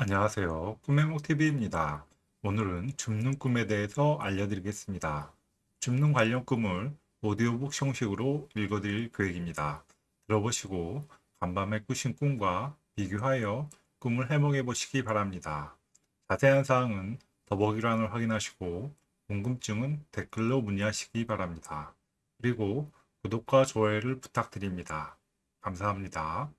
안녕하세요. 꿈해몽TV입니다. 오늘은 줍는 꿈에 대해서 알려드리겠습니다. 줍는 관련 꿈을 오디오북 형식으로 읽어드릴 계획입니다. 들어보시고 간밤에 꾸신 꿈과 비교하여 꿈을 해몽해 보시기 바랍니다. 자세한 사항은 더보기란을 확인하시고 궁금증은 댓글로 문의하시기 바랍니다. 그리고 구독과 좋아요를 부탁드립니다. 감사합니다.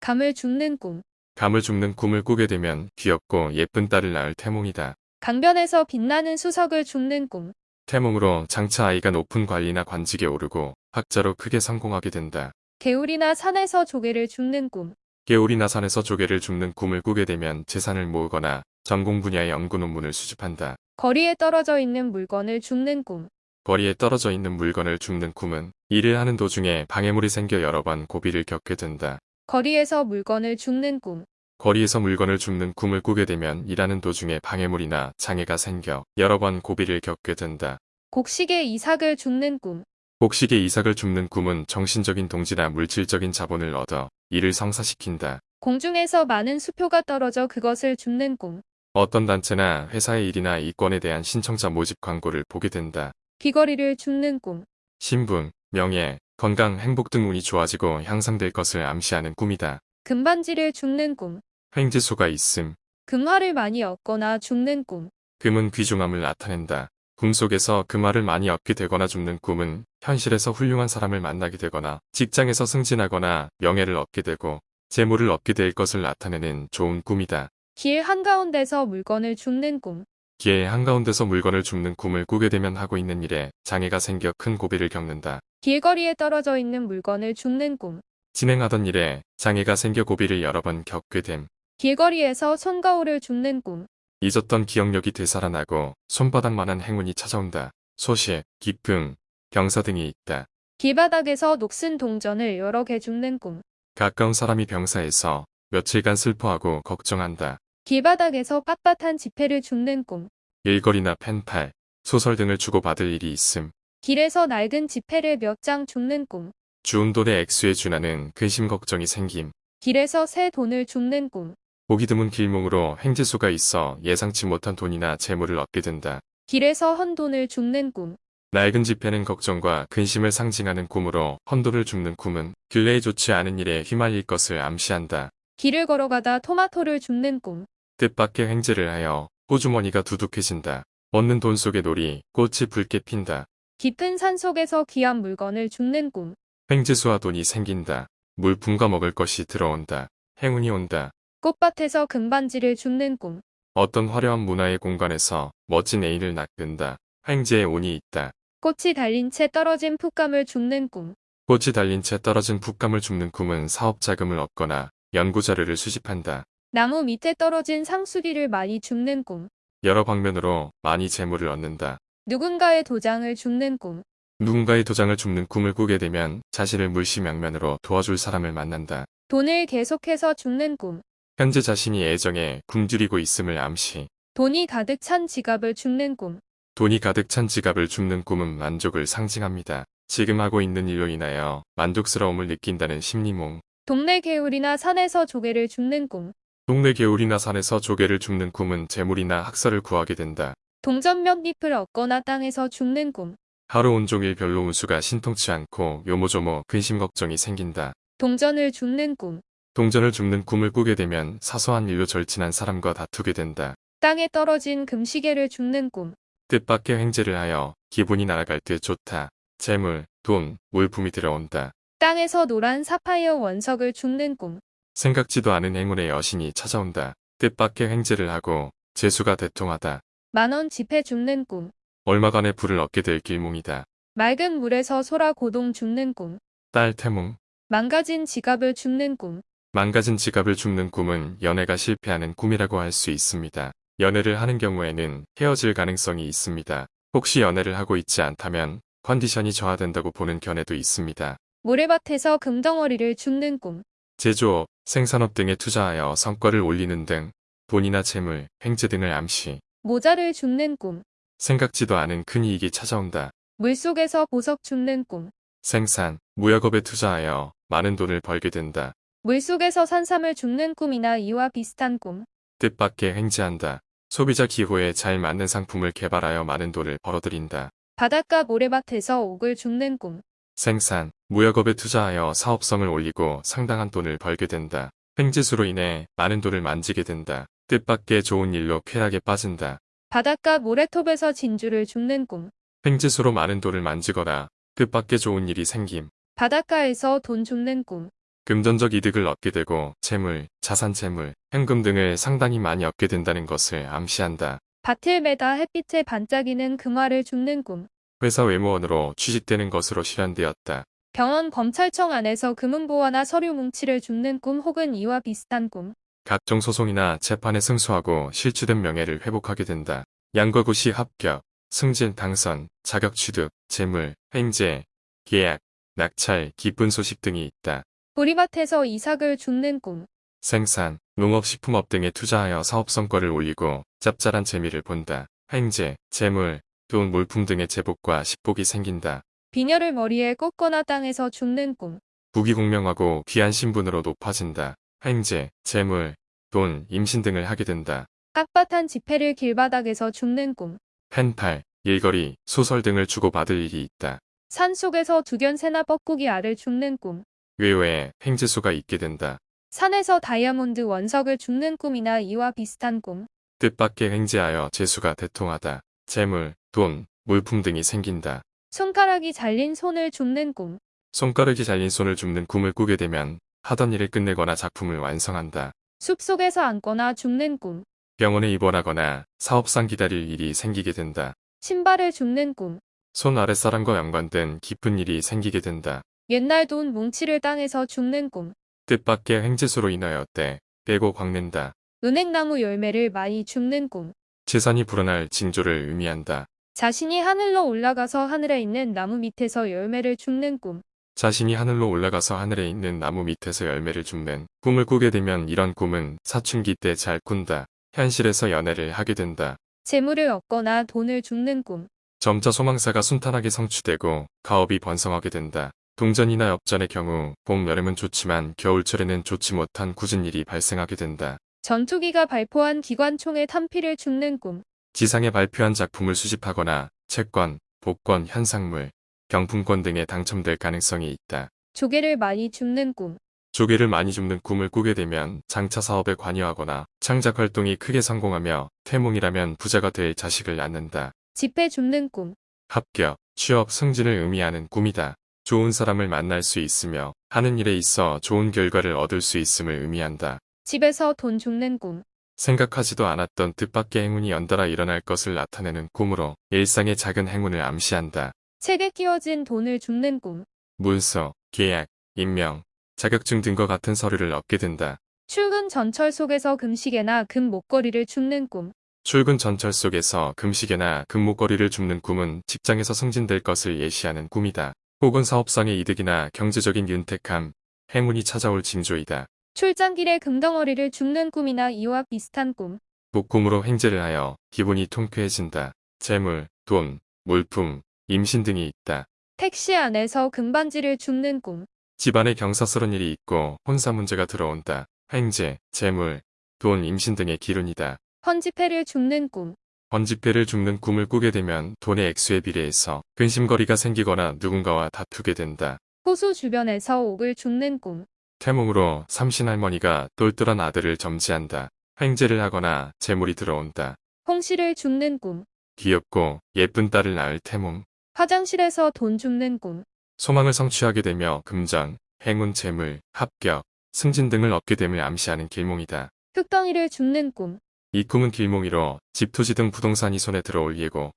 감을 죽는 꿈. 감을 죽는 꿈을 꾸게 되면 귀엽고 예쁜 딸을 낳을 태몽이다. 강변에서 빛나는 수석을 죽는 꿈. 태몽으로 장차 아이가 높은 관리나 관직에 오르고 학자로 크게 성공하게 된다. 개울이나 산에서 조개를 죽는 꿈. 개울이나 산에서 조개를 죽는 꿈을 꾸게 되면 재산을 모으거나 전공 분야의 연구 논문을 수집한다. 거리에 떨어져 있는 물건을 죽는 꿈. 거리에 떨어져 있는 물건을 죽는 꿈은 일을 하는 도중에 방해물이 생겨 여러 번 고비를 겪게 된다. 거리에서 물건을 죽는 꿈. 거리에서 물건을 죽는 꿈을 꾸게 되면 일하는 도중에 방해물이나 장애가 생겨 여러 번 고비를 겪게 된다. 곡식의 이삭을 죽는 꿈. 곡식의 이삭을 줍는 꿈은 정신적인 동지나 물질적인 자본을 얻어 이를 성사시킨다. 공중에서 많은 수표가 떨어져 그것을 죽는 꿈. 어떤 단체나 회사의 일이나 이권에 대한 신청자 모집 광고를 보게 된다. 귀걸이를 죽는 꿈. 신분, 명예, 건강, 행복 등 운이 좋아지고 향상될 것을 암시하는 꿈이다. 금반지를 죽는 꿈. 횡재수가 있음. 금화를 많이 얻거나 죽는 꿈. 금은 귀중함을 나타낸다. 꿈속에서 금화를 많이 얻게 되거나 죽는 꿈은 현실에서 훌륭한 사람을 만나게 되거나 직장에서 승진하거나 명예를 얻게 되고 재물을 얻게 될 것을 나타내는 좋은 꿈이다. 길 한가운데서 물건을 죽는 꿈. 기회의 한가운데서 물건을 줍는 꿈을 꾸게 되면 하고 있는 일에 장애가 생겨 큰 고비를 겪는다. 길거리에 떨어져 있는 물건을 죽는 꿈. 진행하던 일에 장애가 생겨 고비를 여러 번 겪게 됨. 길거리에서 손거울을 죽는 꿈. 잊었던 기억력이 되살아나고 손바닥만한 행운이 찾아온다. 소식, 기쁨, 경사 등이 있다. 길바닥에서 녹슨 동전을 여러 개 죽는 꿈. 가까운 사람이 병사에서 며칠간 슬퍼하고 걱정한다. 길바닥에서 빳빳한 지폐를 죽는 꿈. 일거리나 펜팔, 소설 등을 주고받을 일이 있음. 길에서 낡은 지폐를 몇장 죽는 꿈. 주운 돈의 액수에 준하는 근심 걱정이 생김. 길에서 새 돈을 죽는 꿈. 보기 드문 길몽으로 횡재수가 있어 예상치 못한 돈이나 재물을 얻게 된다. 길에서 헌돈을 죽는 꿈. 낡은 지폐는 걱정과 근심을 상징하는 꿈으로 헌돈을 줍는 꿈은 근래에 좋지 않은 일에 휘말릴 것을 암시한다. 길을 걸어가다 토마토를 죽는 꿈. 뜻밖의 횡재를 하여 호주머니가 두둑해진다. 얻는 돈 속의 놀이, 꽃이 붉게 핀다. 깊은 산 속에서 귀한 물건을 죽는 꿈. 횡재수와 돈이 생긴다. 물품과 먹을 것이 들어온다. 행운이 온다. 꽃밭에서 금반지를 죽는 꿈. 어떤 화려한 문화의 공간에서 멋진 애인을 낚는다. 횡재의 운이 있다. 꽃이 달린 채 떨어진 풋감을 죽는 꿈. 꽃이 달린 채 떨어진 풋감을 줍는 꿈은 사업 자금을 얻거나 연구 자료를 수집한다. 나무 밑에 떨어진 상수리를 많이 죽는 꿈. 여러 방면으로 많이 재물을 얻는다. 누군가의 도장을 죽는 꿈. 누군가의 도장을 줍는 꿈을 꾸게 되면 자신을 물심양면으로 도와줄 사람을 만난다. 돈을 계속해서 죽는 꿈. 현재 자신이 애정에 굶주리고 있음을 암시. 돈이 가득 찬 지갑을 죽는 꿈. 돈이 가득 찬 지갑을 줍는 꿈은 만족을 상징합니다. 지금 하고 있는 일로 인하여 만족스러움을 느낀다는 심리몽. 동네 개울이나 산에서 조개를 죽는 꿈. 동네 개울이나 산에서 조개를 줍는 꿈은 재물이나 학설을 구하게 된다. 동전 몇 잎을 얻거나 땅에서 죽는 꿈. 하루 온종일 별로 운수가 신통치 않고 요모조모 근심 걱정이 생긴다. 동전을 죽는 꿈. 동전을 줍는 꿈을 꾸게 되면 사소한 일로 절친한 사람과 다투게 된다. 땅에 떨어진 금시계를 죽는 꿈. 뜻밖의 횡재를 하여 기분이 날아갈 때 좋다. 재물, 돈, 물품이 들어온다. 땅에서 노란 사파이어 원석을 죽는 꿈. 생각지도 않은 행운의 여신이 찾아온다. 뜻밖의 횡재를 하고 재수가 대통하다. 만원 지폐 죽는 꿈. 얼마간의 부를 얻게 될 길몽이다. 맑은 물에서 소라 고동 죽는 꿈. 딸 태몽. 망가진 지갑을 죽는 꿈. 망가진 지갑을 줍는 꿈은 연애가 실패하는 꿈이라고 할 수 있습니다. 연애를 하는 경우에는 헤어질 가능성이 있습니다. 혹시 연애를 하고 있지 않다면 컨디션이 저하된다고 보는 견해도 있습니다. 모래밭에서 금덩어리를 죽는 꿈. 제조업, 생산업 등에 투자하여 성과를 올리는 등 돈이나 재물, 횡재 등을 암시. 모자를 죽는 꿈. 생각지도 않은 큰 이익이 찾아온다. 물속에서 보석 죽는 꿈. 생산, 무역업에 투자하여 많은 돈을 벌게 된다. 물속에서 산삼을 줍는 꿈이나 이와 비슷한 꿈. 뜻밖의 횡재한다. 소비자 기호에 잘 맞는 상품을 개발하여 많은 돈을 벌어들인다. 바닷가 모래밭에서 옥을 줍는 꿈. 생산, 무역업에 투자하여 사업성을 올리고 상당한 돈을 벌게 된다. 횡재수로 인해 많은 돈을 만지게 된다. 뜻밖의 좋은 일로 쾌락에 빠진다. 바닷가 모래톱에서 진주를 줍는 꿈. 횡재수로 많은 돈을 만지거나 뜻밖의 좋은 일이 생김. 바닷가에서 돈 줍는 꿈. 금전적 이득을 얻게 되고 재물, 자산 재물, 현금 등을 상당히 많이 얻게 된다는 것을 암시한다. 밭을 매다 햇빛에 반짝이는 금화를 줍는 꿈. 회사 외무원으로 취직되는 것으로 실현되었다. 병원 검찰청 안에서 금은보화나 서류 뭉치를 줍는 꿈 혹은 이와 비슷한 꿈. 각종 소송이나 재판에 승소하고 실추된 명예를 회복하게 된다. 양과구시 합격, 승진 당선, 자격 취득, 재물, 횡재, 계약, 낙찰, 기쁜 소식 등이 있다. 보리밭에서 이삭을 줍는 꿈. 생산, 농업식품업 등에 투자하여 사업 성과를 올리고 짭짤한 재미를 본다. 횡재, 재물, 돈, 물품 등의 제복과 식복이 생긴다. 비녀를 머리에 꽂거나 땅에서 줍는 꿈. 부귀공명하고 귀한 신분으로 높아진다. 횡재, 재물, 돈, 임신 등을 하게 된다. 빳빳한 지폐를 길바닥에서 줍는 꿈. 펜팔, 일거리, 소설 등을 주고받을 일이 있다. 산 속에서 두견 새나 뻐꾸기 알을 줍는 꿈. 외외에 횡재수가 있게 된다. 산에서 다이아몬드 원석을 줍는 꿈이나 이와 비슷한 꿈. 뜻밖의 횡재하여 재수가 대통하다. 재물, 돈, 물품 등이 생긴다. 손가락이 잘린 손을 줍는 꿈. 손가락이 잘린 손을 줍는 꿈을 꾸게 되면 하던 일을 끝내거나 작품을 완성한다. 숲속에서 앉거나 줍는 꿈. 병원에 입원하거나 사업상 기다릴 일이 생기게 된다. 신발을 줍는 꿈. 손 아랫사람과 연관된 깊은 일이 생기게 된다. 옛날 돈 뭉치를 땅에서 줍는 꿈. 뜻밖의 횡재수로 인하여 때, 빼고 광낸다. 은행나무 열매를 많이 줍는 꿈. 재산이 불어날 징조를 의미한다. 자신이 하늘로 올라가서 하늘에 있는 나무 밑에서 열매를 줍는 꿈. 자신이 하늘로 올라가서 하늘에 있는 나무 밑에서 열매를 줍는 꿈을 꾸게 되면 이런 꿈은 사춘기 때 잘 꾼다. 현실에서 연애를 하게 된다. 재물을 얻거나 돈을 줍는 꿈. 점자 소망사가 순탄하게 성취되고 가업이 번성하게 된다. 동전이나 엽전의 경우 봄, 여름은 좋지만 겨울철에는 좋지 못한 굳은 일이 발생하게 된다. 전투기가 발포한 기관총에 탄피를 줍는 꿈. 지상에 발표한 작품을 수집하거나 채권, 복권, 현상물, 경품권 등에 당첨될 가능성이 있다. 조개를 많이 줍는 꿈. 조개를 많이 줍는 꿈을 꾸게 되면 장차 사업에 관여하거나 창작 활동이 크게 성공하며 태몽이라면 부자가 될 자식을 낳는다. 지폐 줍는 꿈. 합격, 취업, 승진을 의미하는 꿈이다. 좋은 사람을 만날 수 있으며 하는 일에 있어 좋은 결과를 얻을 수 있음을 의미한다. 집에서 돈 줍는 꿈. 생각하지도 않았던 뜻밖의 행운이 연달아 일어날 것을 나타내는 꿈으로 일상의 작은 행운을 암시한다. 책에 끼워진 돈을 줍는 꿈. 문서, 계약, 임명, 자격증 등과 같은 서류를 얻게 된다. 출근 전철 속에서 금시계나 금 목걸이를 줍는 꿈. 출근 전철 속에서 금시계나 금 목걸이를 줍는 꿈은 직장에서 승진될 것을 예시하는 꿈이다. 혹은 사업상의 이득이나 경제적인 윤택함, 행운이 찾아올 징조이다. 출장길에 금덩어리를 줍는 꿈이나 이와 비슷한 꿈. 복꿈으로 횡재를 하여 기분이 통쾌해진다. 재물, 돈, 물품, 임신 등이 있다. 택시 안에서 금반지를 줍는 꿈. 집안에 경사스런 일이 있고 혼사 문제가 들어온다. 횡재, 재물, 돈, 임신 등의 기운이다. 헌지폐를 줍는 꿈. 번지패를 줍는 꿈을 꾸게 되면 돈의 액수에 비례해서 근심거리가 생기거나 누군가와 다투게 된다. 호수 주변에서 옥을 줍는 꿈. 태몽으로 삼신할머니가 똘똘한 아들을 점지한다. 횡재를 하거나 재물이 들어온다. 홍시를 줍는 꿈. 귀엽고 예쁜 딸을 낳을 태몽. 화장실에서 돈 줍는 꿈. 소망을 성취하게 되며 금전, 행운 재물, 합격, 승진 등을 얻게 됨을 암시하는 길몽이다. 흙덩이를 줍는 꿈. 이 꿈은 길몽이로 집, 토지 등 부동산이 손에 들어올 예고.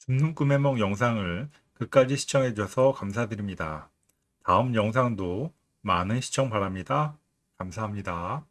줍는 꿈의 몽 영상을 끝까지 시청해주셔서 감사드립니다. 다음 영상도 많은 시청 바랍니다. 감사합니다.